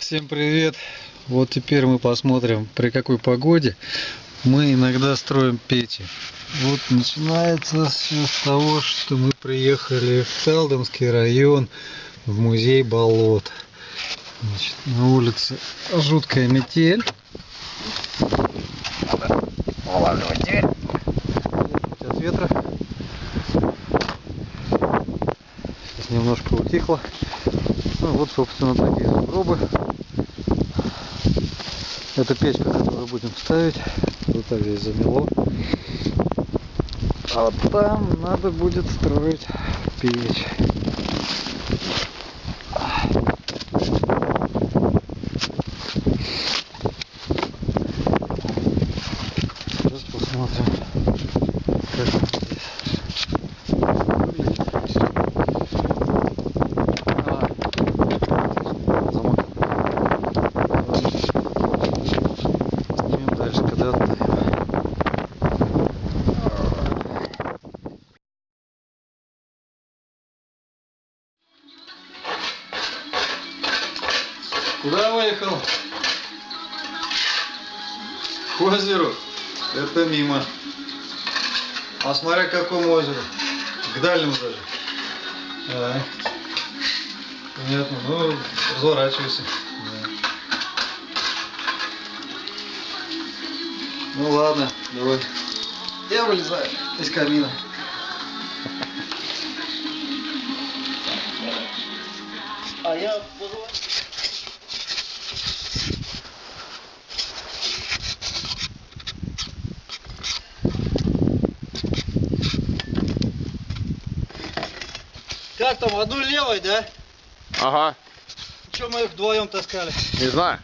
Всем привет! Вот теперь мы посмотрим, при какой погоде мы иногда строим печи. Вот начинается все с того, что мы приехали в Талдомский район, в музей болот. Значит, на улице жуткая метель. Дверь. от ветра. Сейчас немножко утихло. Ну вот, собственно, такие сугробы. Это печка, которую будем ставить. Вот так здесь замело. А вот там надо будет строить печь. Сейчас посмотрим, как он здесь выглядит. А, замок. Идем дальше, когда отдаем. Выехал? К озеру. Это мимо. А смотря к какому озеру? К дальнему даже. А, понятно. Ну, разворачивайся. Да. Ну ладно, давай. Я вылезаю из камина. А я там, одной левой, да? Ага, Че мы их вдвоем таскали? не знаю.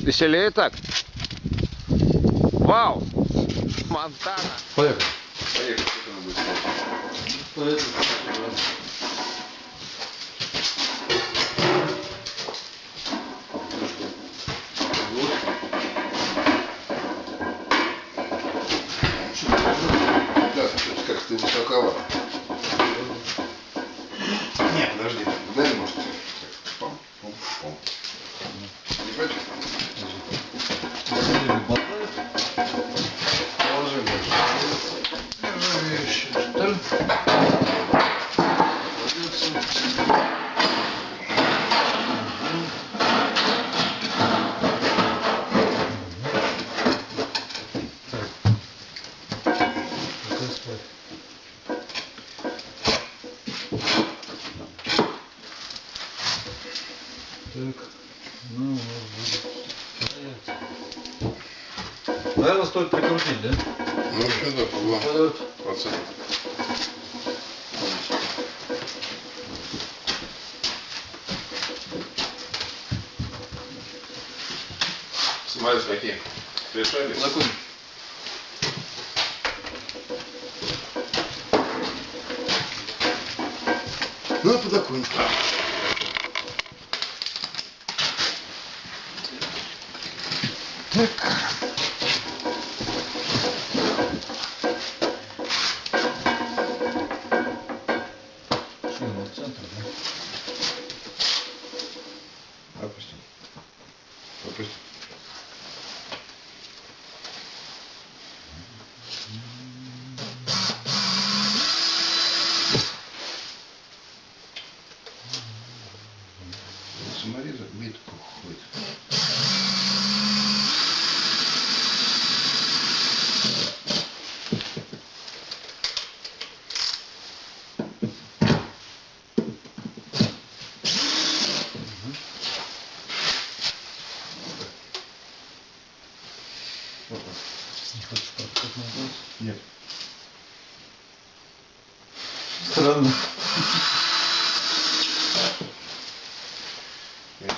Веселее так. Вау! Монтана. Поехали. Да, что-то как-то высоковато. Не, подожди. Дай, может. Так, пам, пам, пам. Не против? Положи, Нержавеющий, что ли? Пока спать. Так, ну вот. Наверное, стоит прикрутить, да? Ну, вообще, да, по два Вот. процента. Смотри, какие. Решали? Закон. Ну, а подоконник. Так. Что, ну, в центр, да? Опусти. Опусти. Самореза метку ходит. Не хочешь подкат назад? Нет. Странно. Нет.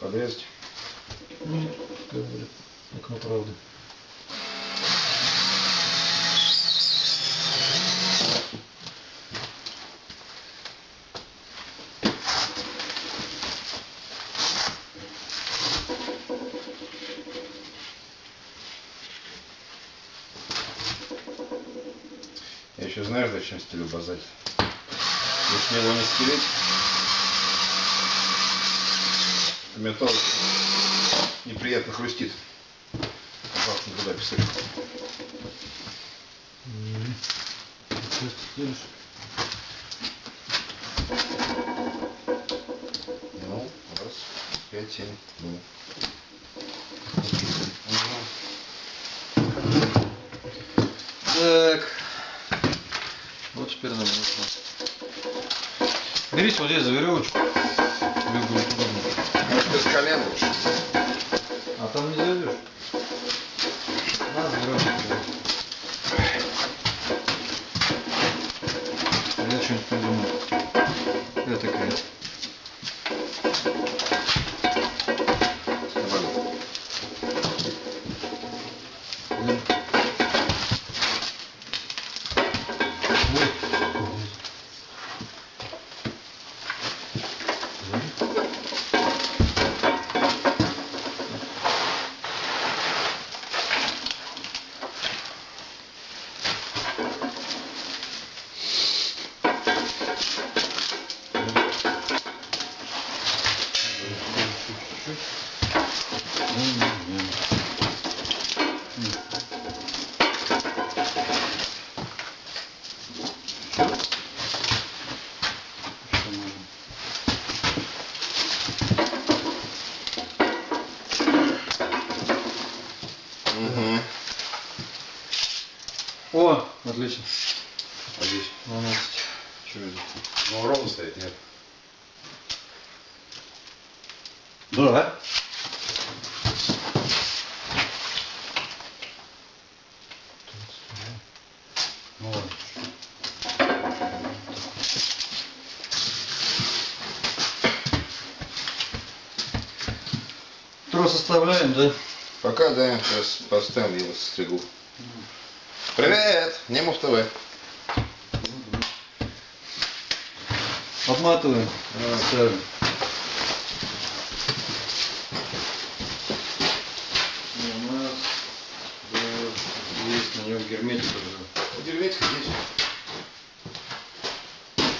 Подрезать. Нет, как будет окно правды. Я еще знаешь, зачем стелю базать. Если его не стелить, металл неприятно хрустит. Туда писать. Ну, раз, пять, семь, ну. Так. Вот теперь нам нужно. Берись вот здесь за веревочку. Без колен лучше. А там не зайдешь. Отлично. А здесь? 12. Что это? Ну, ровно стоит, нет? Да. Ну ладно. Трос оставляем, да? Пока, да, сейчас поставим его состригу. Привет! Немов ТВ. Обматываем. Ставим. У нас да, есть на нем герметик уже. Деревечка здесь.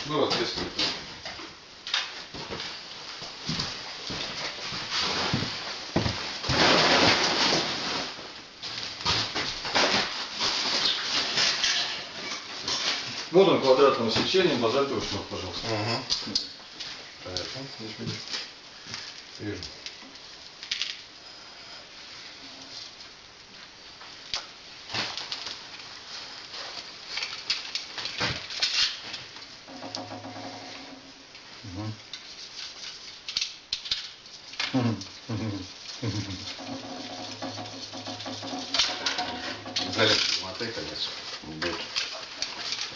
Ну, ответственно. Вот он квадратного сечения, базальтовый шнур, пожалуйста. Угу. Понятно. Вижу. Залез мотай, конец. Будет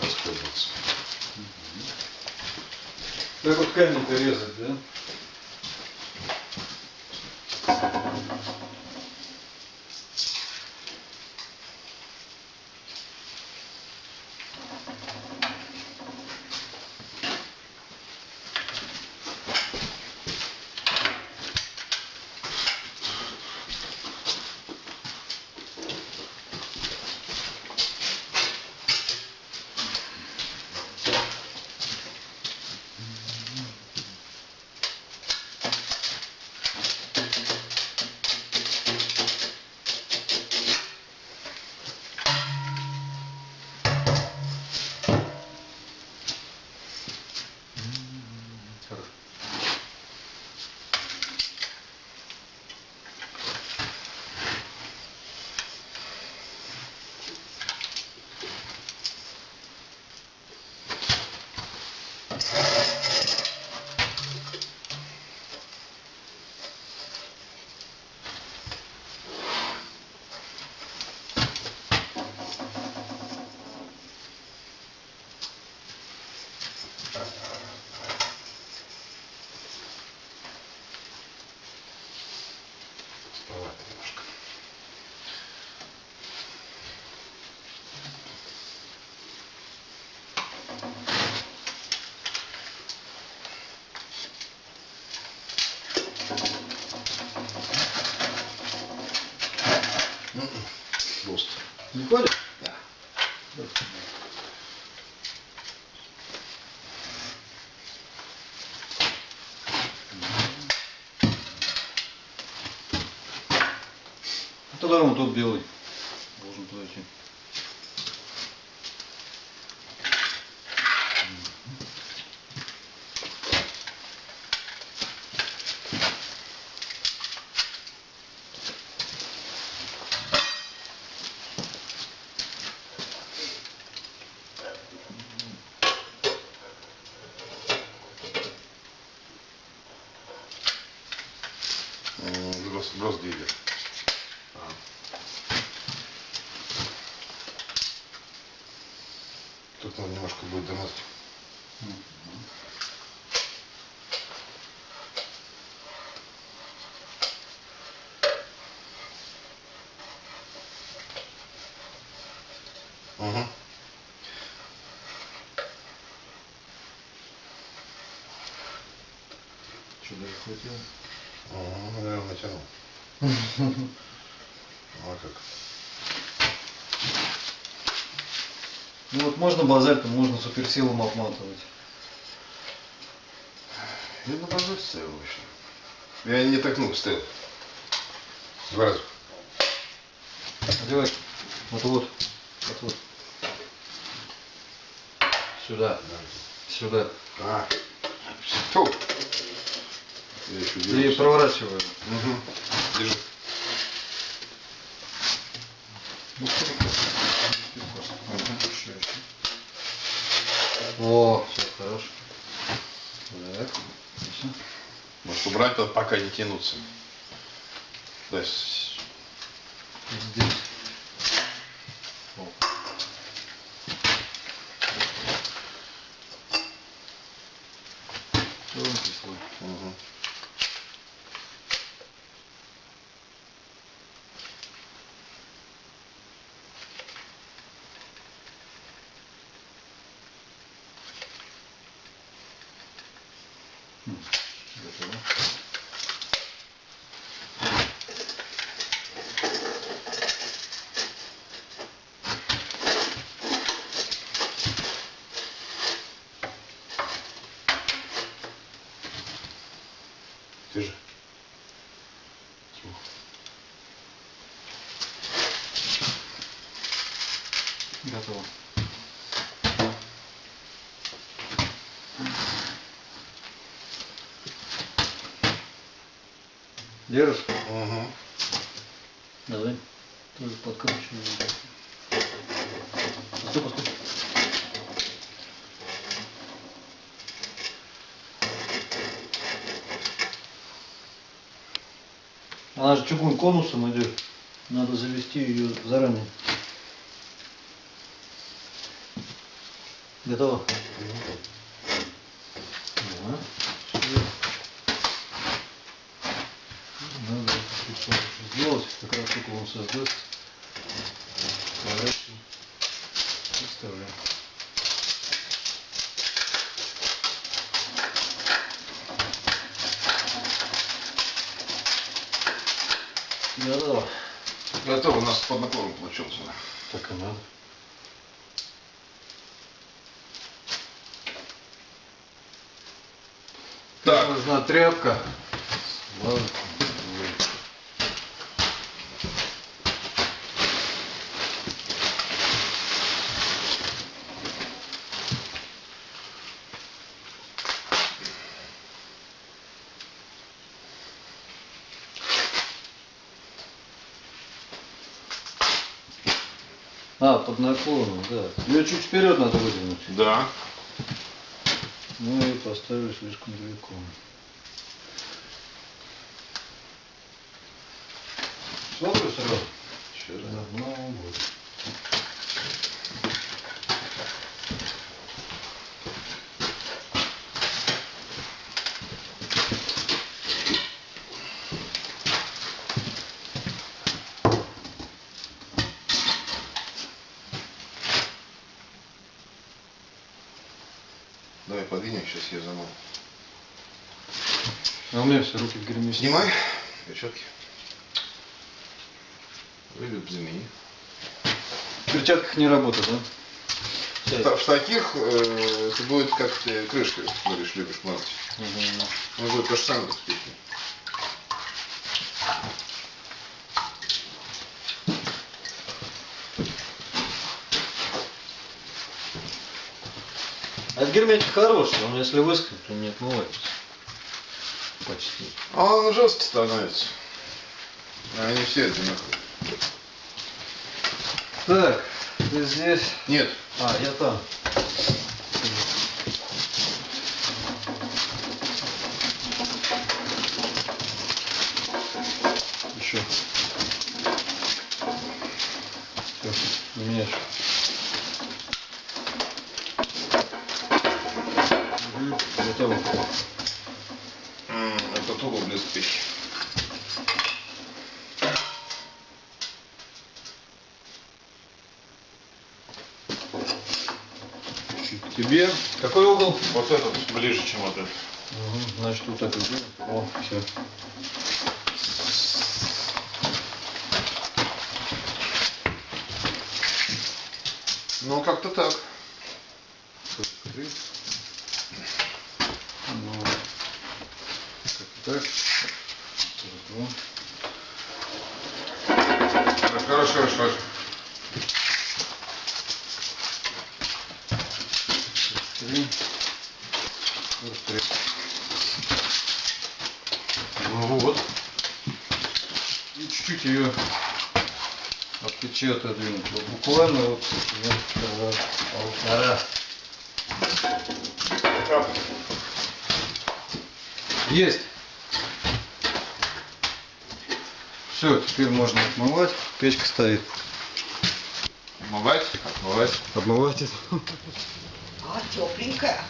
распрыгиваться. Как вот камень-то резать, да? Прикольно? Да. А тогда он тут белый должен подойти. Угу. Что, даже хватило? Угу, наверное, натянул. А как? Ну вот можно базальтом, можно суперсилом обматывать. Я на базу ставил вообще. Я не так много ставил. Два раза. Одевай. Вот вот. Вот вот. Сюда. Сюда. А. Фу. Я еще И проворачиваю. Угу. Держи. О, все, хорош. Так. Может убрать, пока не тянуться. Да, Здесь. Mm-hmm. Готово. Держишь? Угу. Давай. Тоже подкручиваем. Постой, постой. Она же чугун конусом идет. Надо завести ее заранее. Готово? Надо сделать, как раз только он создаст. Поворачиваем. И вставляем. Готово. Готово, у нас под наклоном получился. Так и надо. Так. Нужна тряпка. А, под наклоном, да. Ее чуть вперед надо выдвинуть. Да. Ну и поставили слишком далеко. Смотрю сразу. Сейчас. Ну, вот. Давай я замою. А у меня все руки в грязи. Снимай перчатки. Выйдут замени. В перчатках не работает, да? В таких э, это будет как ты крышкой говоришь, любишь мазать. Мгм. Ну, будет то же самое герметик хороший, он если выскочит, то не отмывается. Почти. А он жесткий становится. А Они все одинаковые. Так, ты здесь. Нет, А, я там. Еще. Все, меняешь. Угу, готово. Это туго блестящий. Чуть тебе. Какой угол? Вот этот ближе, чем вот этот. Угу, значит, вот сделаем. О, все. Ну, как-то так. Ну, как так. Хорошо, хорошо. Три. Три. Ну вот. И чуть-чуть ее от печи отодвинуть. Вот буквально вот ну, полтора. Есть. Все, теперь можно отмывать. Печка стоит. Отмывать? Отмывать. Обмывать это. А, тепленькая.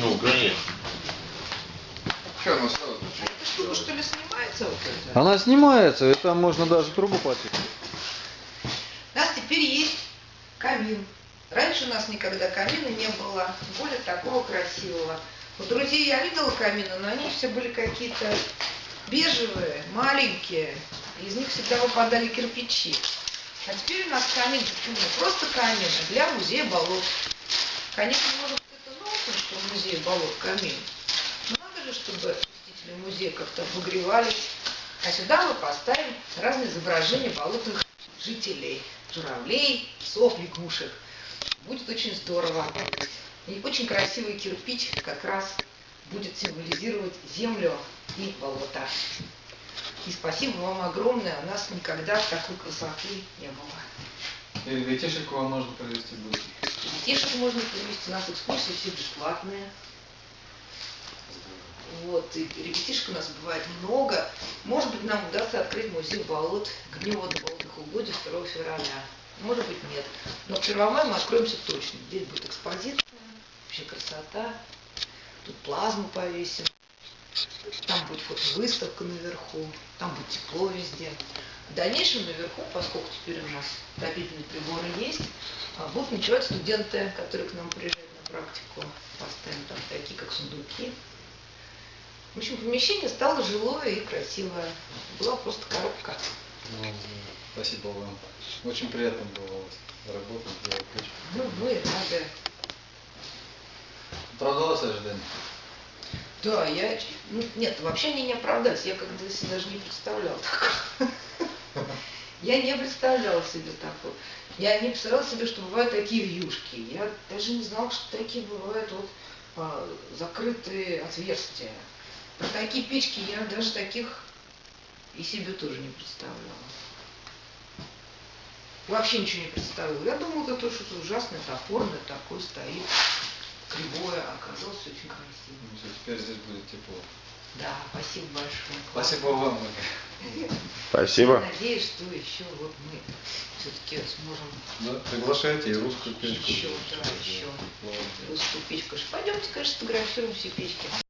Ну, конечно. Что, она сразу эта штука что ли снимается вот это? Она снимается, и там можно даже трубу потянуть. У нас теперь есть камин. Раньше у нас никогда камина не было, более такого красивого. У друзей я видела камины, но они все были какие-то бежевые, маленькие. Из них всегда выпадали кирпичи. А теперь у нас камин почему? Не просто камин, а для музея болот. Конечно, может это нонсенс, что в музее болот камин. Но надо же, чтобы посетители музея как-то обогревались. А сюда мы поставим разные изображения болотных жителей. Журавлей, сов, лягушек. Будет очень здорово. И очень красивый кирпич как раз будет символизировать землю и болото. И спасибо вам огромное. У нас никогда такой красоты не было. И ребятишек вам можно провести будет. Детишек можно привезти. У нас экскурсии все бесплатные. Вот, и ребятишек у нас бывает много. Может быть, нам удастся открыть музей болот к Дню водно-болотных угодий 2 февраля. Может быть, нет. Но к Первомаю мы откроемся точно. Здесь будет экспозиция, вообще красота. Тут плазму повесим. Там будет фотовыставка наверху. Там будет тепло везде. В дальнейшем наверху, поскольку теперь у нас отопительные приборы есть, а, будут ночевать студенты, которые к нам приезжают на практику. Поставим там такие, как сундуки. В общем, помещение стало жилое и красивое. Была просто коробка. Ну, спасибо вам. Очень приятно было работать. Ну, мы рады. Оправдалось ожидание? Да, я... Ну, нет, вообще они не оправдались. Я когда себе даже не представляла такого. Я не представляла себе такого. Я не представляла себе, что бывают такие вьюшки. Я даже не знала, что такие бывают вот а, закрытые отверстия. Про такие печки я даже таких и себе тоже не представляла. Вообще ничего не представляла. Я думала, это что-то ужасное, топорное такое стоит, кривое, а оказалось очень красиво. Ну, теперь здесь будет тепло. Да, спасибо большое. Спасибо вам. Спасибо. Надеюсь, что еще вот мы все-таки сможем Да, приглашайте и русскую печку. еще, да, еще русскую печку. Пойдемте, конечно, сфотографируем все печки.